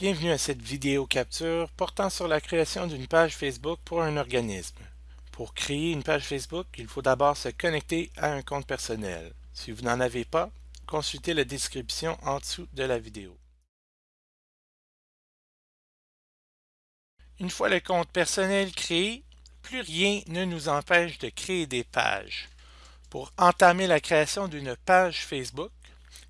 Bienvenue à cette vidéo capture portant sur la création d'une page Facebook pour un organisme. Pour créer une page Facebook, il faut d'abord se connecter à un compte personnel. Si vous n'en avez pas, consultez la description en dessous de la vidéo. Une fois le compte personnel créé, plus rien ne nous empêche de créer des pages. Pour entamer la création d'une page Facebook,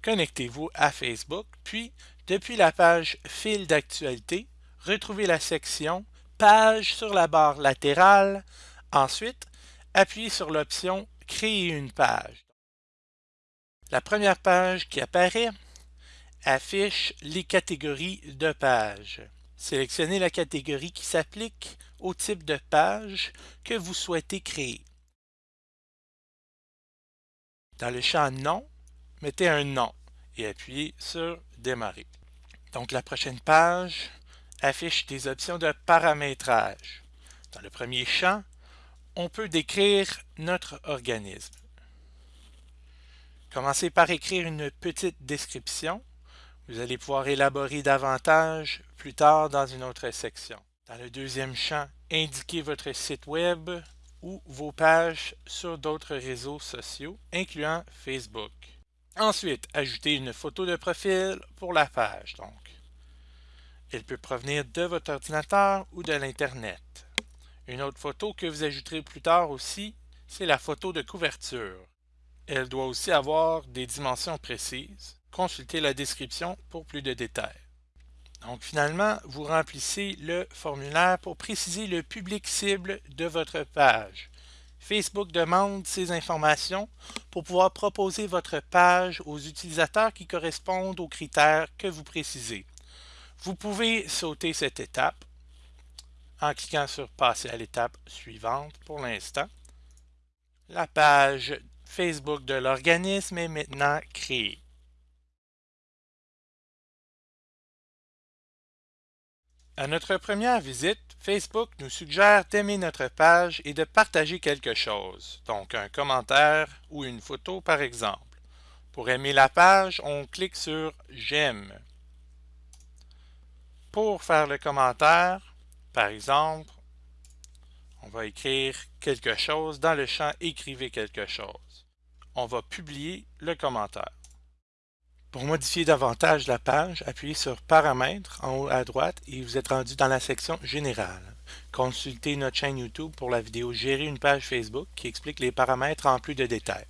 connectez-vous à Facebook, puis depuis la page Fil d'actualité, retrouvez la section Page sur la barre latérale. Ensuite, appuyez sur l'option Créer une page. La première page qui apparaît affiche les catégories de pages. Sélectionnez la catégorie qui s'applique au type de page que vous souhaitez créer. Dans le champ Nom, mettez un nom et appuyez sur Démarrer. Donc la prochaine page affiche des options de paramétrage. Dans le premier champ, on peut décrire notre organisme. Commencez par écrire une petite description. Vous allez pouvoir élaborer davantage plus tard dans une autre section. Dans le deuxième champ, indiquez votre site web ou vos pages sur d'autres réseaux sociaux, incluant Facebook. Ensuite, ajoutez une photo de profil pour la page. Elle peut provenir de votre ordinateur ou de l'Internet. Une autre photo que vous ajouterez plus tard aussi, c'est la photo de couverture. Elle doit aussi avoir des dimensions précises. Consultez la description pour plus de détails. Donc finalement, vous remplissez le formulaire pour préciser le public cible de votre page. Facebook demande ces informations pour pouvoir proposer votre page aux utilisateurs qui correspondent aux critères que vous précisez. Vous pouvez sauter cette étape en cliquant sur « Passer à l'étape suivante » pour l'instant. La page Facebook de l'organisme est maintenant créée. À notre première visite, Facebook nous suggère d'aimer notre page et de partager quelque chose, donc un commentaire ou une photo par exemple. Pour aimer la page, on clique sur « J'aime ». Pour faire le commentaire, par exemple, on va écrire quelque chose dans le champ « Écrivez quelque chose ». On va publier le commentaire. Pour modifier davantage la page, appuyez sur Paramètres en haut à droite et vous êtes rendu dans la section Générale. Consultez notre chaîne YouTube pour la vidéo Gérer une page Facebook qui explique les paramètres en plus de détails.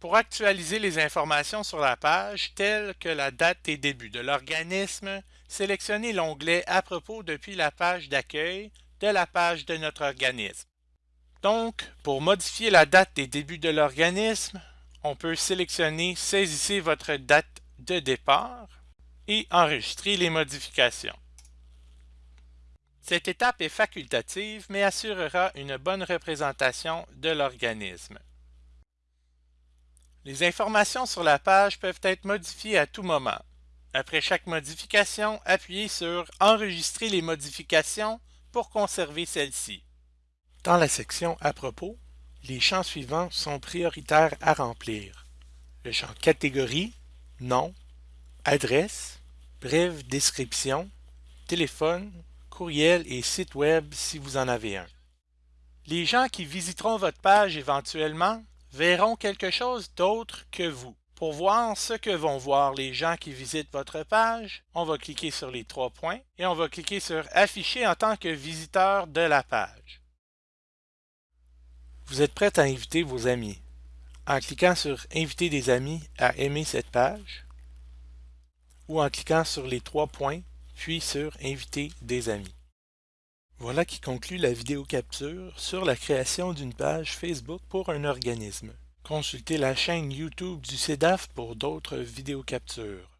Pour actualiser les informations sur la page, telles que la date et début de l'organisme, sélectionnez l'onglet À propos depuis la page d'accueil de la page de notre organisme. Donc, pour modifier la date et début de l'organisme, on peut sélectionner Saisissez votre date de départ et enregistrer les modifications. Cette étape est facultative mais assurera une bonne représentation de l'organisme. Les informations sur la page peuvent être modifiées à tout moment. Après chaque modification, appuyez sur « Enregistrer les modifications » pour conserver celles-ci. Dans la section « À propos », les champs suivants sont prioritaires à remplir. Le champ Catégorie, Nom, Adresse, Brève description, Téléphone, courriel et site web si vous en avez un. Les gens qui visiteront votre page éventuellement verront quelque chose d'autre que vous. Pour voir ce que vont voir les gens qui visitent votre page, on va cliquer sur les trois points et on va cliquer sur « Afficher en tant que visiteur de la page ». Vous êtes prêt à inviter vos amis? En cliquant sur « Inviter des amis à aimer cette page » ou en cliquant sur les trois points, puis sur « Inviter des amis ». Voilà qui conclut la vidéo capture sur la création d'une page Facebook pour un organisme. Consultez la chaîne YouTube du CEDAF pour d'autres vidéos captures.